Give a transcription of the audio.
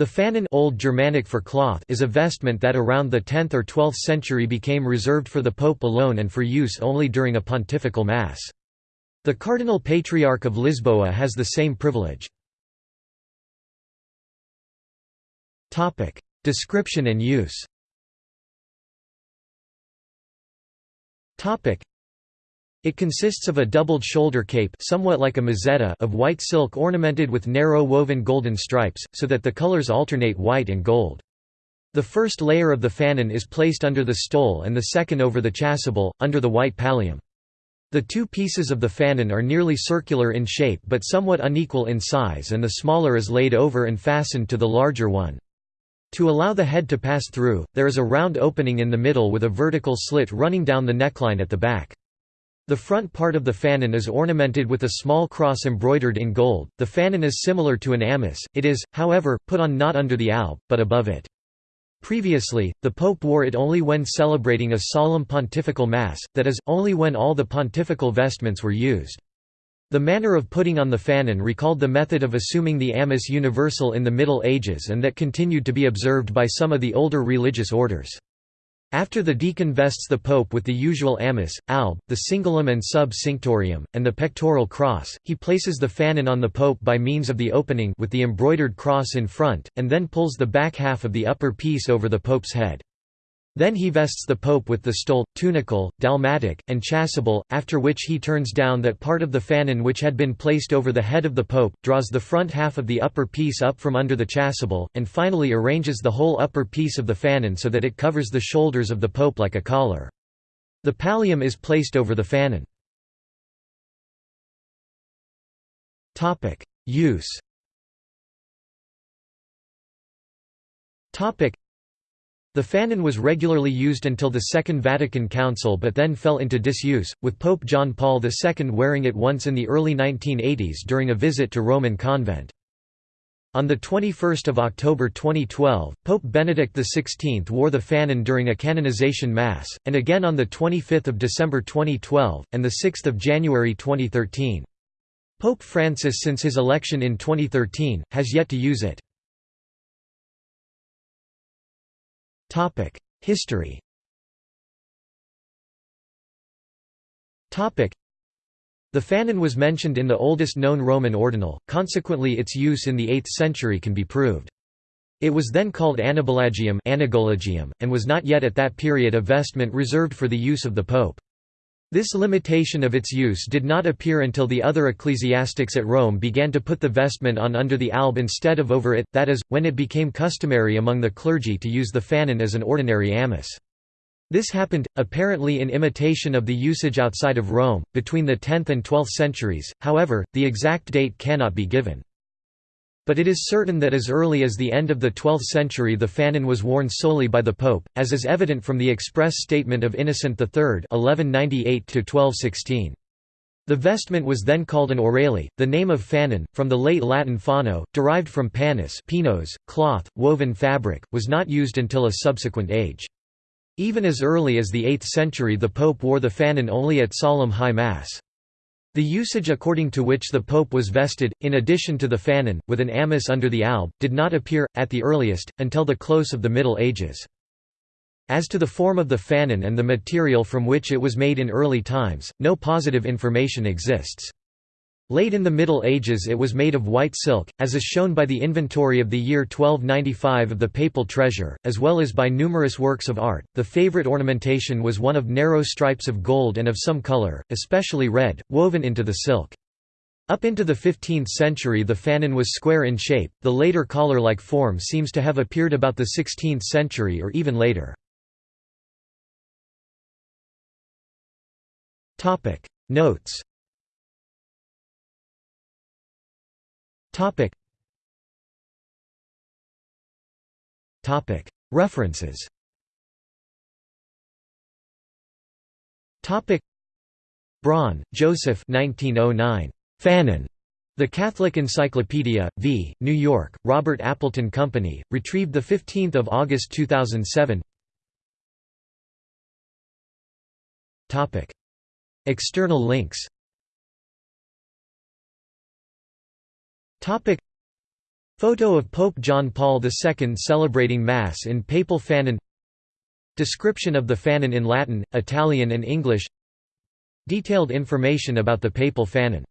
The fanon Old Germanic for cloth is a vestment that around the 10th or 12th century became reserved for the pope alone and for use only during a pontifical mass. The Cardinal Patriarch of Lisboa has the same privilege. Description and use it consists of a doubled shoulder cape somewhat like a mozzetta of white silk ornamented with narrow woven golden stripes, so that the colors alternate white and gold. The first layer of the fanon is placed under the stole and the second over the chasuble, under the white pallium. The two pieces of the fanon are nearly circular in shape but somewhat unequal in size and the smaller is laid over and fastened to the larger one. To allow the head to pass through, there is a round opening in the middle with a vertical slit running down the neckline at the back. The front part of the fanon is ornamented with a small cross embroidered in gold. The fanon is similar to an amice, it is, however, put on not under the alb, but above it. Previously, the pope wore it only when celebrating a solemn pontifical mass, that is, only when all the pontifical vestments were used. The manner of putting on the fanon recalled the method of assuming the amice universal in the Middle Ages and that continued to be observed by some of the older religious orders. After the deacon vests the pope with the usual amice, alb, the cingulum and sub-cinctorium, and the pectoral cross, he places the fanon on the pope by means of the opening with the embroidered cross in front, and then pulls the back half of the upper piece over the pope's head. Then he vests the pope with the stole, tunicle, dalmatic, and chasuble, after which he turns down that part of the fanon which had been placed over the head of the pope, draws the front half of the upper piece up from under the chasuble, and finally arranges the whole upper piece of the fanon so that it covers the shoulders of the pope like a collar. The pallium is placed over the fanon. Use the fanon was regularly used until the Second Vatican Council but then fell into disuse, with Pope John Paul II wearing it once in the early 1980s during a visit to Roman convent. On 21 October 2012, Pope Benedict XVI wore the fanon during a canonization mass, and again on 25 December 2012, and 6 January 2013. Pope Francis since his election in 2013, has yet to use it. History the fanon was mentioned in the oldest known Roman ordinal, consequently its use in the 8th century can be proved. It was then called Anabolagium and was not yet at that period a vestment reserved for the use of the pope. This limitation of its use did not appear until the other ecclesiastics at Rome began to put the vestment on under the alb instead of over it, that is, when it became customary among the clergy to use the fanon as an ordinary amice. This happened, apparently in imitation of the usage outside of Rome, between the 10th and 12th centuries, however, the exact date cannot be given. But it is certain that as early as the end of the 12th century the fanon was worn solely by the Pope, as is evident from the express statement of Innocent III 1198 The vestment was then called an orale, the name of fanon, from the late Latin fano, derived from pannus pinos, cloth, woven fabric, was not used until a subsequent age. Even as early as the 8th century the Pope wore the fanon only at solemn high mass. The usage according to which the pope was vested, in addition to the fanon, with an amice under the alb, did not appear, at the earliest, until the close of the Middle Ages. As to the form of the fanon and the material from which it was made in early times, no positive information exists. Late in the Middle Ages it was made of white silk, as is shown by the inventory of the year 1295 of the Papal Treasure, as well as by numerous works of art. The favorite ornamentation was one of narrow stripes of gold and of some color, especially red, woven into the silk. Up into the 15th century the fanon was square in shape, the later collar-like form seems to have appeared about the 16th century or even later. Notes References. Topic. Braun, Joseph. 1909. Fanon. The Catholic Encyclopedia, v. New York, Robert Appleton Company, retrieved 15 August 2007 External links Topic. Photo of Pope John Paul II celebrating Mass in Papal Fanon. Description of the Fanon in Latin, Italian and English. Detailed information about the Papal Fanon